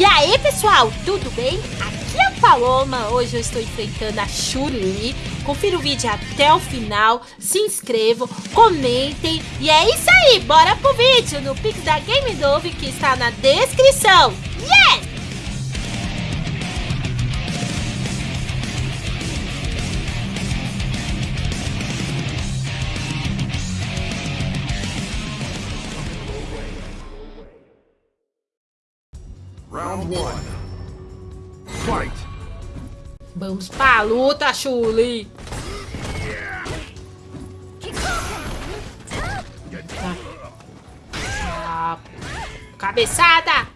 E aí, pessoal, tudo bem? Aqui é a Paloma. Hoje eu estou enfrentando a Chuli. Confira o vídeo até o final. Se inscrevam, comentem. E é isso aí, bora pro vídeo no Pix da Game Dove que está na descrição. Yes! Round one. Fight. Vamos pra luta, Chuli. Ah, cabeçada!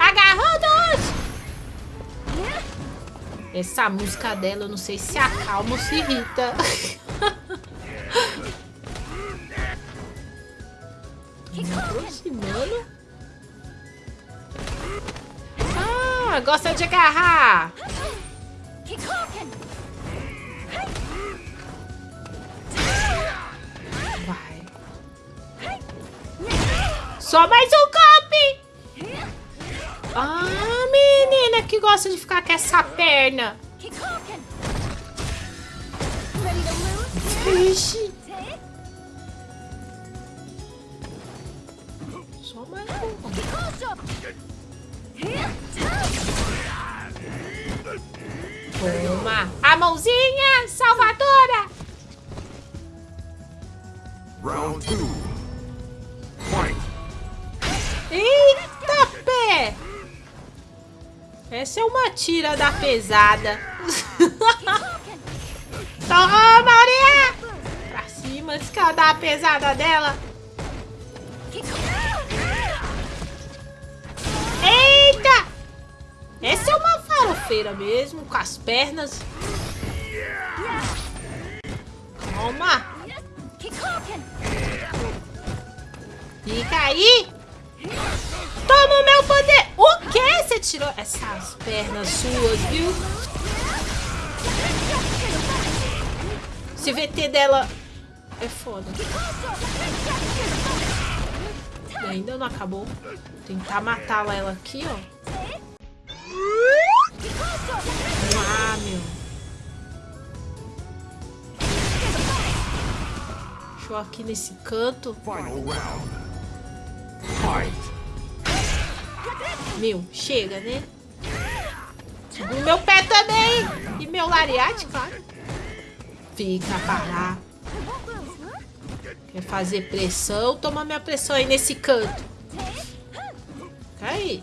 Agarrou dois! Essa música dela, eu não sei se acalma ou se irrita. Tô me Ah, gosta de agarrar. Vai. Só mais um golpe. Ah, menina que gosta de ficar com essa perna. Vixe. Toma! A mãozinha salvadora! Round two. Fight. Eita pé! Essa é uma tira da pesada. Toma, Maria! Pra cima, antes que ela dá a pesada dela. Eita! Essa é uma farofeira mesmo, com as pernas. Toma! Fica aí! Toma o meu poder! O que? Você tirou essas pernas suas, viu? Esse VT dela é foda. E ainda não acabou. Tentar matá-la ela aqui, ó. Aqui nesse canto. Meu, chega, né? Segura o meu pé também. E meu lariate, claro. Fica parar. Quer fazer pressão? Toma minha pressão aí nesse canto. Fica aí.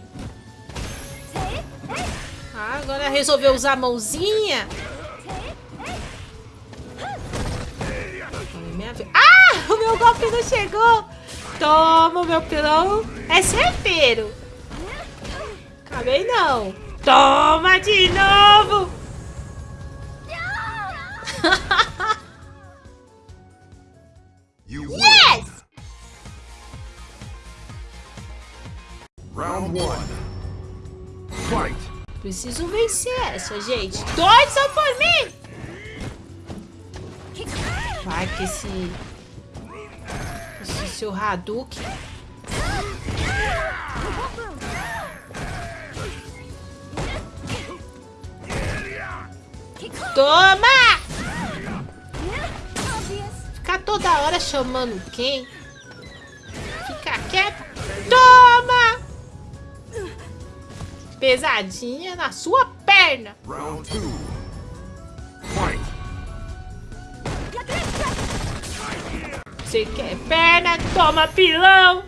Ah, agora resolveu usar a mãozinha. Minha... Ah, o meu golpe não chegou. Toma, meu pilão. É certeiro. Acabei não. Toma de novo. Yes! Round one. Fight. Preciso vencer essa, gente. Dois são por mim. Que esse... Esse seu Hadouken... Toma! Ficar toda hora chamando quem? Fica quieto. Toma! Pesadinha na sua perna. Round two. Você quer perna? Toma pilão.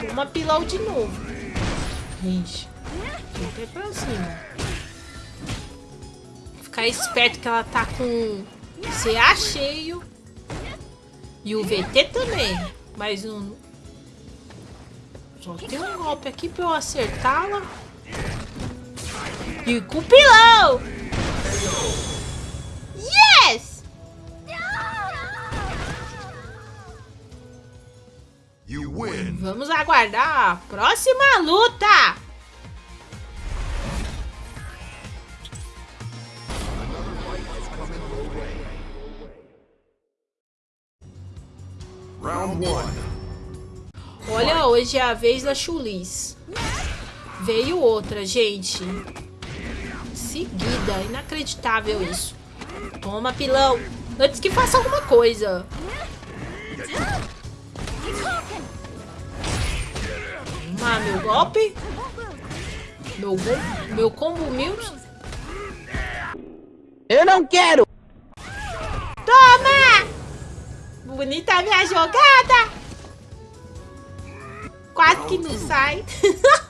Toma pilão de novo. Gente, tem que pra cima. Ficar esperto que ela tá com CA cheio. E o VT também. Mas não... Só tem um golpe aqui pra eu acertá-la. E com o pilão! Yes! You win. Vamos aguardar a próxima luta! Round one. Olha, hoje é a vez da Chulis. Veio outra, gente. Seguida. Inacreditável isso. Toma, pilão. Antes que faça alguma coisa. Toma, meu golpe. Meu, meu combo mil. Eu não quero! Toma! Bonita minha jogada. Quase que não sai.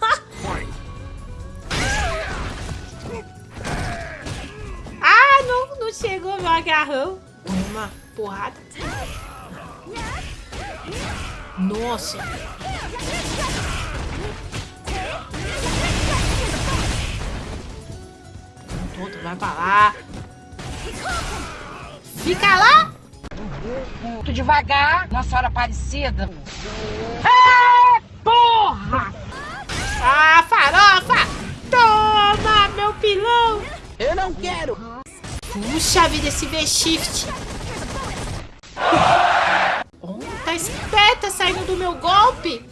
agarrão. Toma, porrada. Nossa. Tonto, vai pra lá. Fica lá. Muito devagar, Nossa Senhora Aparecida. É, porra! Ah, farofa. Toma, meu pilão. Eu não quero! Puxa vida, esse V-Shift. Oh, tá esperta saindo do meu golpe.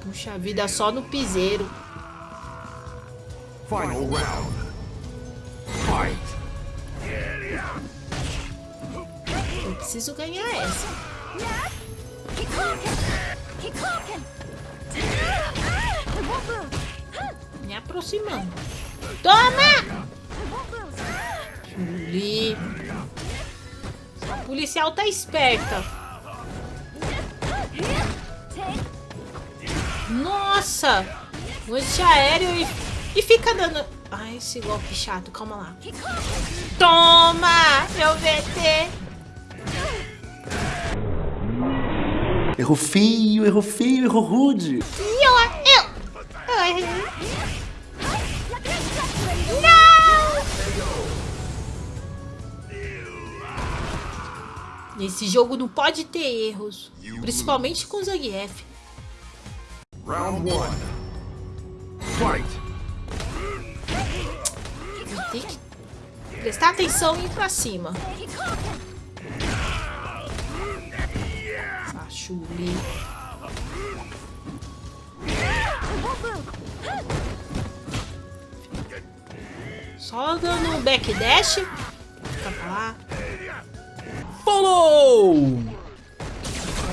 Puxa vida, só no piseiro. Final round. Fight. Eu preciso ganhar essa. Me aproximando. Toma! Chuli. A policial tá esperta. Nossa! Um antiaéreo e, e fica dando... Ai, esse golpe chato. Calma lá. Toma! Meu VT! Errou feio, errou feio, errou rude. E eu... Nesse jogo não pode ter erros. Principalmente com Zangief. Round one. Fight. Tem que prestar atenção e ir pra cima. Essa Chuli. Só dando um backdash. Fica pra lá. Follow!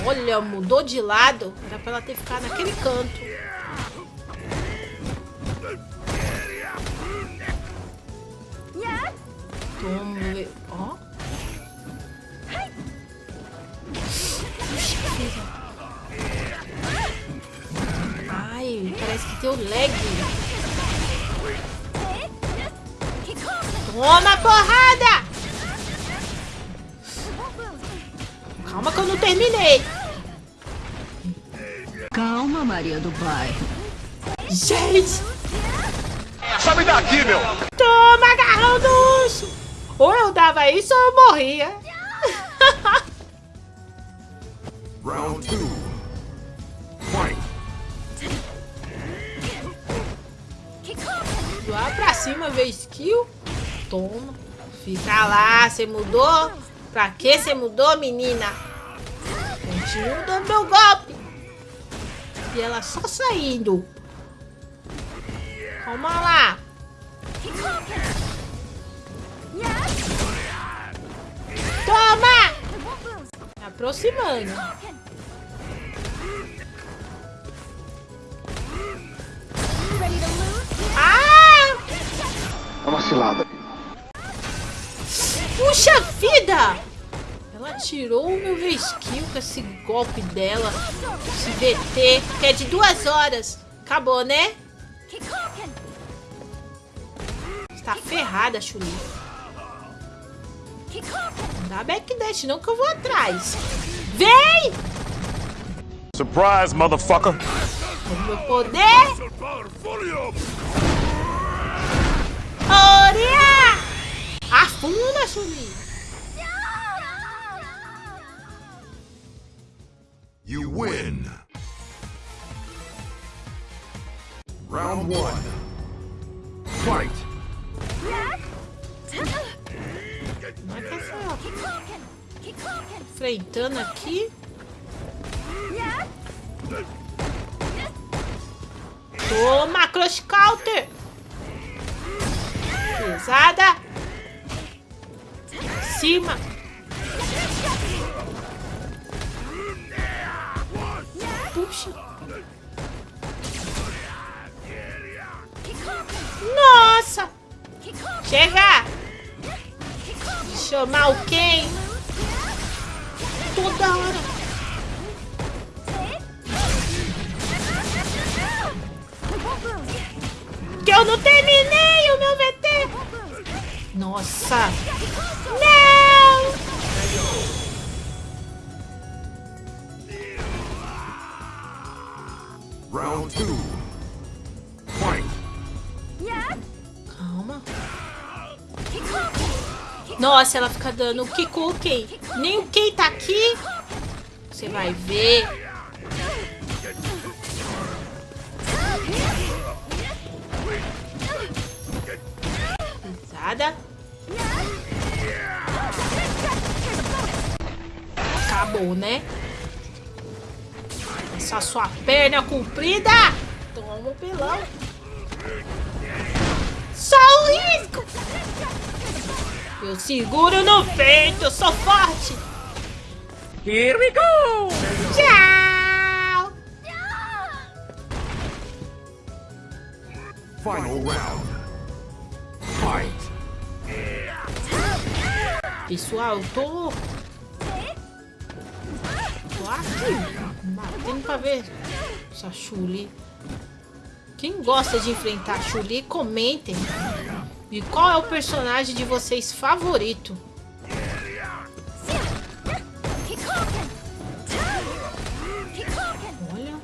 Olha, mudou de lado. Era pra ela ter ficado naquele canto. Toma, ó. Ai, parece que tem o lag. Toma, porrada! Calma que eu não terminei. Calma, Maria do Bairro. Gente! Sabe daqui, meu! Toma, agarrão do urso! Ou eu dava isso ou eu morria. Round two. Fight. Lá pra cima, vê skill. Toma. Fica lá, você mudou? Pra que você mudou, menina? Continua dando meu golpe. E ela só saindo. Calma lá. Toma! Aproximando. Ah! É uma cilada. Puxa vida! Tirou o meu V-Skill com esse golpe dela. Esse VT, que é de duas horas. Acabou, né? Está ferrada, Chuli. Dá backdash não que eu vou atrás. Vem! Surprise, motherfucker. O meu poder! Oria! Afunda, Chuli! Round one. Fight. Enfrentando aqui. Toma, Crush Counter. Pesada. Cima. Puxa. chamar quem Toda hora. Que eu não terminei o meu VT. Nossa. Não. Round 2. Nossa, ela fica dando o Kiku quem? Nem o quem tá aqui. Você vai ver. Pesada. Acabou, né? Essa sua perna comprida. Toma um pelão. Só o risco. Eu seguro no peito, eu sou forte. Here we go! Tchau. Final round. Fight. Pessoal, eu tô... Tô aqui, batendo pra ver essa Chuli. Quem gosta de enfrentar a Chuli, comentem. E qual é o personagem de vocês favorito? Olha.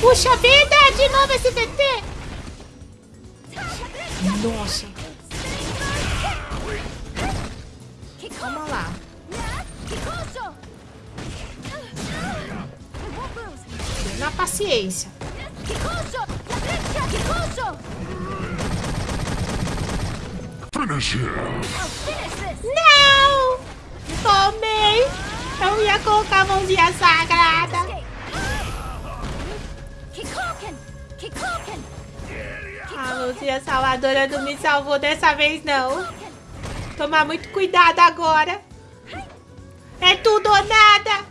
Puxa vida, de novo esse VT. Nossa. Calma lá. Na paciência. Finish him. Não! Tomei! Eu ia colocar a mãozinha sagrada. A mãozinha salvadora não me salvou dessa vez, não. Tomar muito cuidado agora. É tudo ou nada.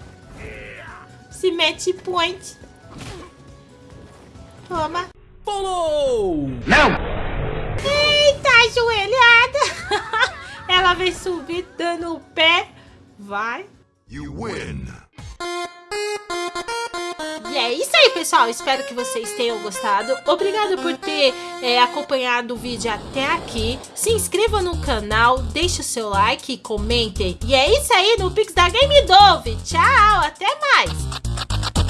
Se mete point. Toma. Follow! Eita, ajoelhada. Ela vem subir dando o pé. Vai. You win. E é isso aí, pessoal. Espero que vocês tenham gostado. Obrigado por ter é, acompanhado o vídeo até aqui. Se inscreva no canal, deixe o seu like e comentem. E é isso aí no Pix da Game Dove. Tchau, até mais.